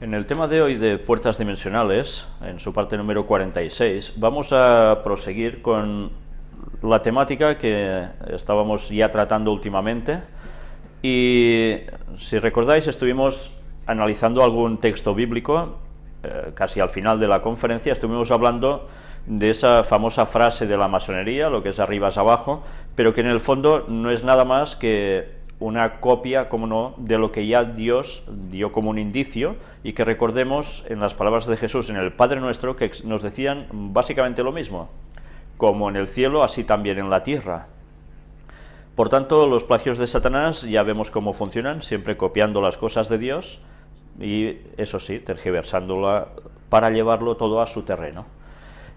En el tema de hoy de puertas dimensionales, en su parte número 46, vamos a proseguir con la temática que estábamos ya tratando últimamente. Y si recordáis estuvimos analizando algún texto bíblico, eh, casi al final de la conferencia estuvimos hablando de esa famosa frase de la masonería, lo que es arriba es abajo, pero que en el fondo no es nada más que una copia, como no, de lo que ya Dios dio como un indicio y que recordemos en las palabras de Jesús en el Padre Nuestro que nos decían básicamente lo mismo, como en el cielo, así también en la tierra. Por tanto, los plagios de Satanás ya vemos cómo funcionan, siempre copiando las cosas de Dios y, eso sí, tergiversándola para llevarlo todo a su terreno.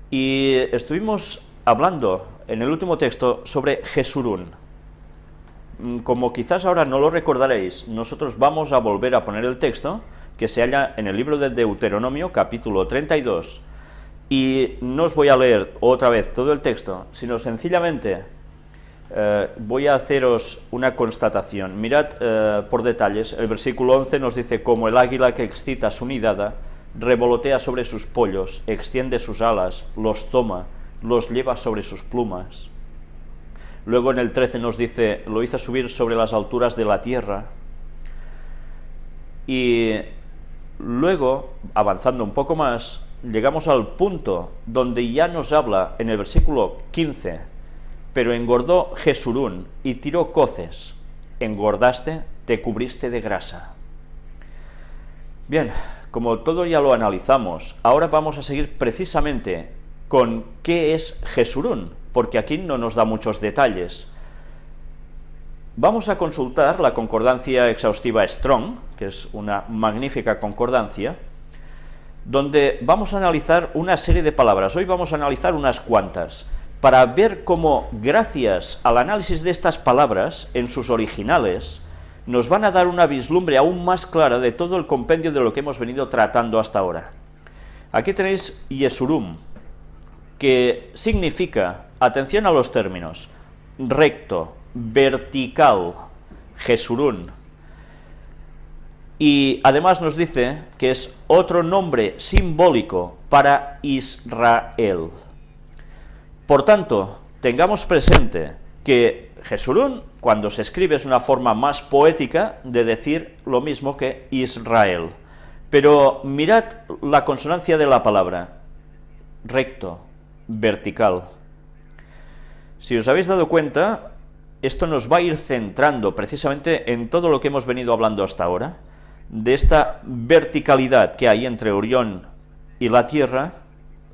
Y estuvimos hablando en el último texto sobre Jesurún, como quizás ahora no lo recordaréis, nosotros vamos a volver a poner el texto que se halla en el libro de Deuteronomio, capítulo 32, y no os voy a leer otra vez todo el texto, sino sencillamente eh, voy a haceros una constatación. Mirad eh, por detalles, el versículo 11 nos dice, como el águila que excita su nidada, revolotea sobre sus pollos, extiende sus alas, los toma, los lleva sobre sus plumas. Luego en el 13 nos dice, lo hizo subir sobre las alturas de la tierra. Y luego, avanzando un poco más, llegamos al punto donde ya nos habla en el versículo 15, pero engordó Jesurún y tiró coces, engordaste, te cubriste de grasa. Bien, como todo ya lo analizamos, ahora vamos a seguir precisamente con qué es Jesurún, porque aquí no nos da muchos detalles. Vamos a consultar la concordancia exhaustiva Strong, que es una magnífica concordancia, donde vamos a analizar una serie de palabras. Hoy vamos a analizar unas cuantas, para ver cómo, gracias al análisis de estas palabras, en sus originales, nos van a dar una vislumbre aún más clara de todo el compendio de lo que hemos venido tratando hasta ahora. Aquí tenéis Yesurum, que significa Atención a los términos. Recto, vertical, Jesurún. Y además nos dice que es otro nombre simbólico para Israel. Por tanto, tengamos presente que Jesurún, cuando se escribe, es una forma más poética de decir lo mismo que Israel. Pero mirad la consonancia de la palabra, recto, vertical. Si os habéis dado cuenta, esto nos va a ir centrando precisamente en todo lo que hemos venido hablando hasta ahora, de esta verticalidad que hay entre Orión y la Tierra,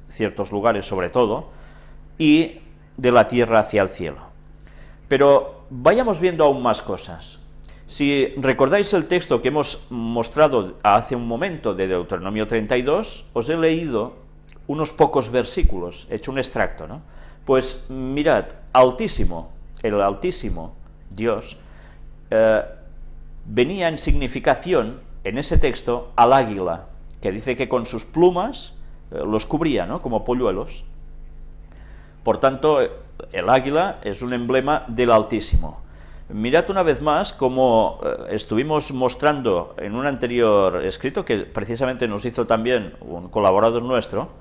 ciertos lugares sobre todo, y de la Tierra hacia el cielo. Pero vayamos viendo aún más cosas. Si recordáis el texto que hemos mostrado hace un momento de Deuteronomio 32, os he leído unos pocos versículos, he hecho un extracto, ¿no? Pues mirad, Altísimo, el Altísimo, Dios, eh, venía en significación, en ese texto, al águila, que dice que con sus plumas eh, los cubría, ¿no?, como polluelos. Por tanto, el águila es un emblema del Altísimo. Mirad una vez más como eh, estuvimos mostrando en un anterior escrito, que precisamente nos hizo también un colaborador nuestro,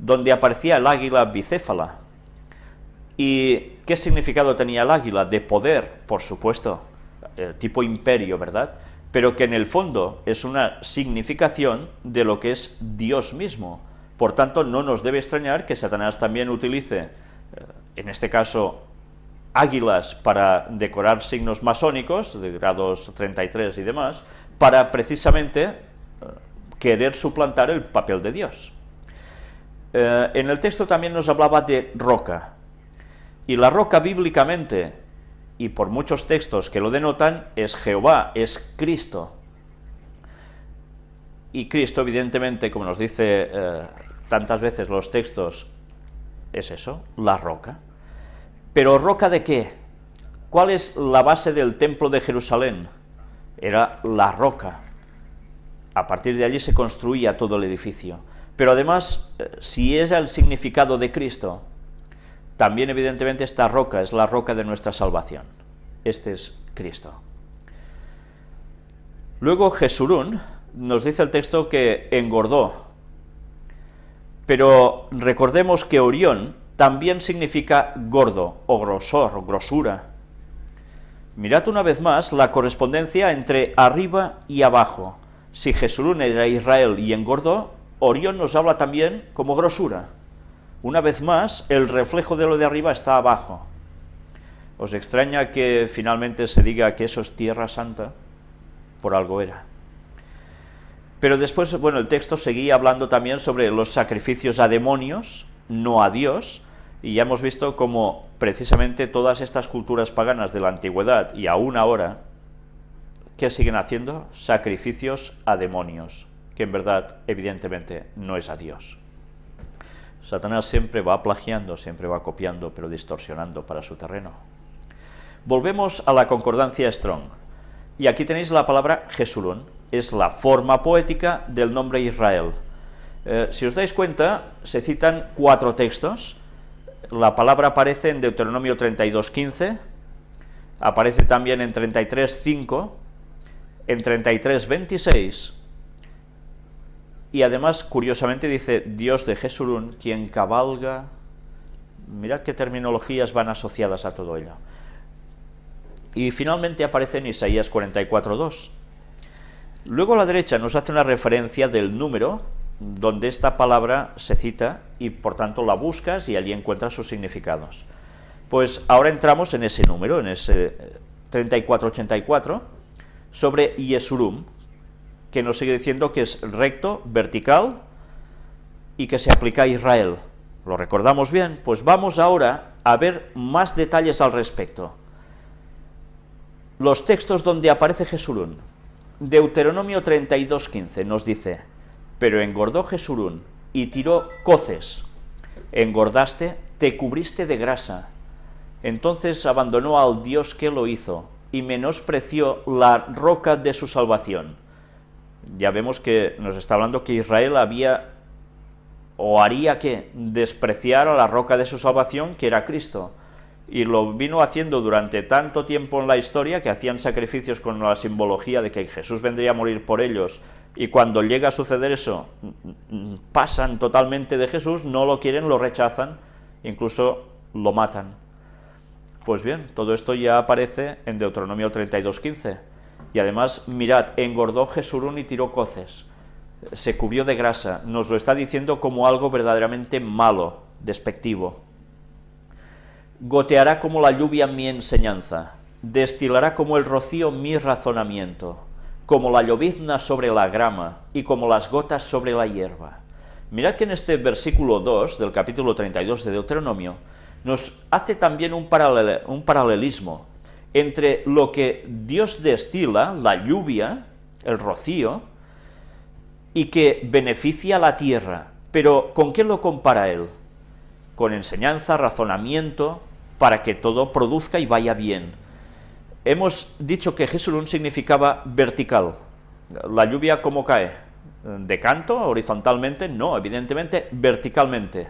donde aparecía el águila bicéfala, ¿Y qué significado tenía el águila? De poder, por supuesto, eh, tipo imperio, ¿verdad? Pero que en el fondo es una significación de lo que es Dios mismo. Por tanto, no nos debe extrañar que Satanás también utilice, eh, en este caso, águilas para decorar signos masónicos, de grados 33 y demás, para precisamente eh, querer suplantar el papel de Dios. en el texto también nos hablaba de roca, y la roca bíblicamente, y por muchos textos que lo denotan, es Jehová, es Cristo. Y Cristo, evidentemente, como nos dice eh, tantas veces los textos, es eso, la roca. Pero ¿roca de qué? ¿Cuál es la base del templo de Jerusalén? Era la roca. A partir de allí se construía todo el edificio. Pero además, eh, si era el significado de Cristo, también, evidentemente, esta roca es la roca de nuestra salvación. Este es Cristo. Luego, Jesurún nos dice el texto que engordó, pero recordemos que Orión también significa gordo, o grosor, o grosura. Mirad una vez más la correspondencia entre arriba y abajo. Si Jesulún era Israel y engordó, Orión nos habla también como grosura. Una vez más, el reflejo de lo de arriba está abajo. ¿Os extraña que finalmente se diga que eso es tierra santa? Por algo era. Pero después, bueno, el texto seguía hablando también sobre los sacrificios a demonios, no a Dios, y ya hemos visto cómo precisamente todas estas culturas paganas de la antigüedad y aún ahora, ¿qué siguen haciendo? Sacrificios a demonios, que en verdad, evidentemente, no es a Dios. Satanás siempre va plagiando, siempre va copiando, pero distorsionando para su terreno. Volvemos a la concordancia Strong, y aquí tenéis la palabra Jesulón, es la forma poética del nombre Israel. Eh, si os dais cuenta, se citan cuatro textos, la palabra aparece en Deuteronomio 32.15, aparece también en 33.5, en 33.26, y además, curiosamente, dice Dios de Jesurún, quien cabalga... Mirad qué terminologías van asociadas a todo ello. Y finalmente aparece en Isaías 44.2. Luego a la derecha nos hace una referencia del número donde esta palabra se cita y por tanto la buscas y allí encuentras sus significados. Pues ahora entramos en ese número, en ese 3484, sobre Yesurum, que nos sigue diciendo que es recto, vertical, y que se aplica a Israel. ¿Lo recordamos bien? Pues vamos ahora a ver más detalles al respecto. Los textos donde aparece Jesurún. Deuteronomio 32.15 nos dice, pero engordó Jesurún y tiró coces. Engordaste, te cubriste de grasa. Entonces abandonó al Dios que lo hizo y menospreció la roca de su salvación ya vemos que nos está hablando que Israel había o haría que despreciar a la roca de su salvación, que era Cristo. Y lo vino haciendo durante tanto tiempo en la historia que hacían sacrificios con la simbología de que Jesús vendría a morir por ellos, y cuando llega a suceder eso, pasan totalmente de Jesús, no lo quieren, lo rechazan, incluso lo matan. Pues bien, todo esto ya aparece en Deuteronomio 32.15. Y además, mirad, engordó Jesurún y tiró coces, se cubrió de grasa, nos lo está diciendo como algo verdaderamente malo, despectivo. Goteará como la lluvia mi enseñanza, destilará como el rocío mi razonamiento, como la llovizna sobre la grama y como las gotas sobre la hierba. Mirad que en este versículo 2 del capítulo 32 de Deuteronomio nos hace también un, un paralelismo entre lo que Dios destila, la lluvia, el rocío, y que beneficia a la tierra. Pero ¿con qué lo compara él? Con enseñanza, razonamiento, para que todo produzca y vaya bien. Hemos dicho que Jesulún significaba vertical. ¿La lluvia cómo cae? ¿De canto, horizontalmente? No, evidentemente verticalmente.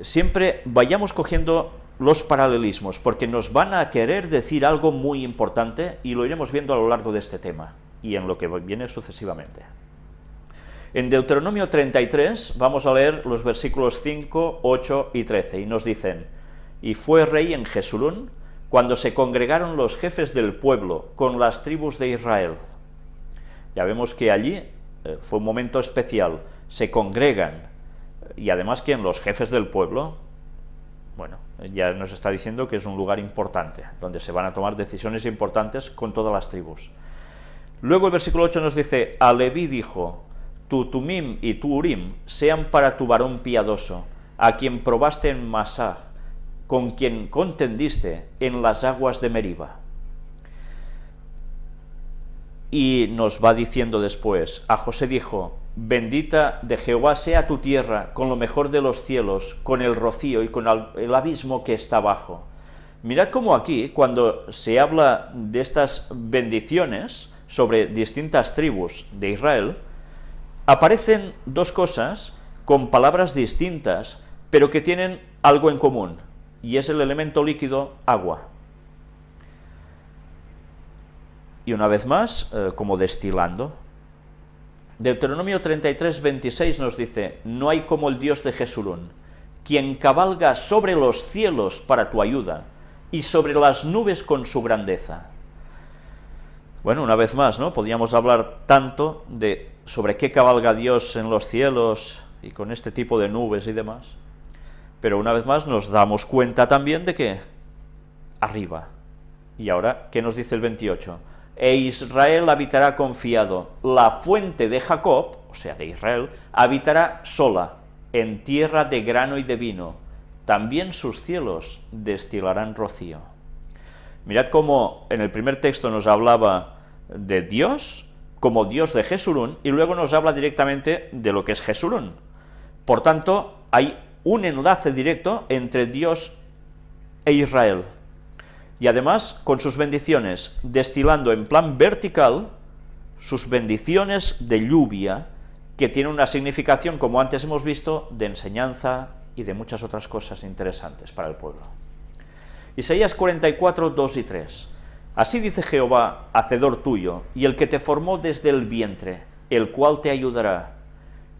Siempre vayamos cogiendo los paralelismos, porque nos van a querer decir algo muy importante y lo iremos viendo a lo largo de este tema y en lo que viene sucesivamente. En Deuteronomio 33 vamos a leer los versículos 5, 8 y 13 y nos dicen, y fue rey en Jesulún cuando se congregaron los jefes del pueblo con las tribus de Israel. Ya vemos que allí eh, fue un momento especial, se congregan, y además que en los jefes del pueblo, bueno, ya nos está diciendo que es un lugar importante, donde se van a tomar decisiones importantes con todas las tribus. Luego el versículo 8 nos dice, a Leví dijo, tu Tumim y tu Urim sean para tu varón piadoso, a quien probaste en Masá, con quien contendiste en las aguas de Meriba. Y nos va diciendo después, a José dijo, Bendita de Jehová sea tu tierra con lo mejor de los cielos, con el rocío y con el abismo que está abajo. Mirad cómo aquí, cuando se habla de estas bendiciones sobre distintas tribus de Israel, aparecen dos cosas con palabras distintas, pero que tienen algo en común, y es el elemento líquido agua. Y una vez más, eh, como destilando, Deuteronomio 33, 26 nos dice, no hay como el Dios de Jesurún, quien cabalga sobre los cielos para tu ayuda, y sobre las nubes con su grandeza. Bueno, una vez más, ¿no? Podríamos hablar tanto de sobre qué cabalga Dios en los cielos y con este tipo de nubes y demás, pero una vez más nos damos cuenta también de que arriba. Y ahora, ¿qué nos dice el 28? E Israel habitará confiado, la fuente de Jacob, o sea, de Israel, habitará sola, en tierra de grano y de vino, también sus cielos destilarán rocío. Mirad cómo en el primer texto nos hablaba de Dios, como Dios de Jesurún, y luego nos habla directamente de lo que es Jesurún. Por tanto, hay un enlace directo entre Dios e Israel. Y además, con sus bendiciones, destilando en plan vertical sus bendiciones de lluvia, que tiene una significación, como antes hemos visto, de enseñanza y de muchas otras cosas interesantes para el pueblo. Isaías 44, 2 y 3. Así dice Jehová, hacedor tuyo, y el que te formó desde el vientre, el cual te ayudará.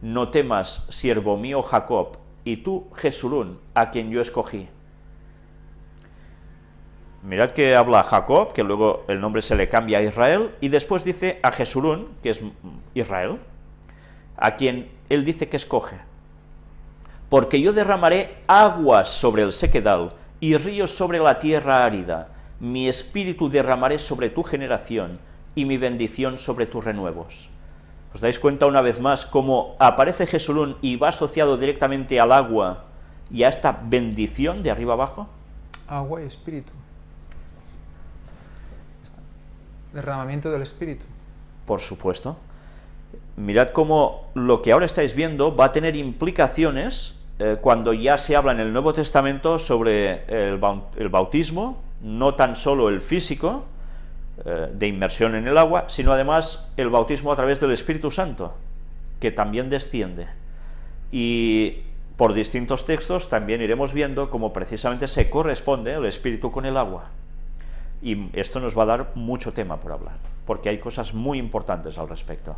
No temas, siervo mío Jacob, y tú, Jesurún, a quien yo escogí. Mirad que habla Jacob, que luego el nombre se le cambia a Israel, y después dice a Jesurún, que es Israel, a quien él dice que escoge. Porque yo derramaré aguas sobre el sequedal y ríos sobre la tierra árida, mi espíritu derramaré sobre tu generación y mi bendición sobre tus renuevos. ¿Os dais cuenta una vez más cómo aparece Jesulún y va asociado directamente al agua y a esta bendición de arriba abajo? Agua y espíritu. Derramamiento del espíritu. Por supuesto. Mirad cómo lo que ahora estáis viendo va a tener implicaciones eh, cuando ya se habla en el Nuevo Testamento sobre el bautismo, no tan solo el físico, eh, de inmersión en el agua, sino además el bautismo a través del Espíritu Santo, que también desciende. Y por distintos textos también iremos viendo cómo precisamente se corresponde el Espíritu con el agua. Y esto nos va a dar mucho tema por hablar, porque hay cosas muy importantes al respecto.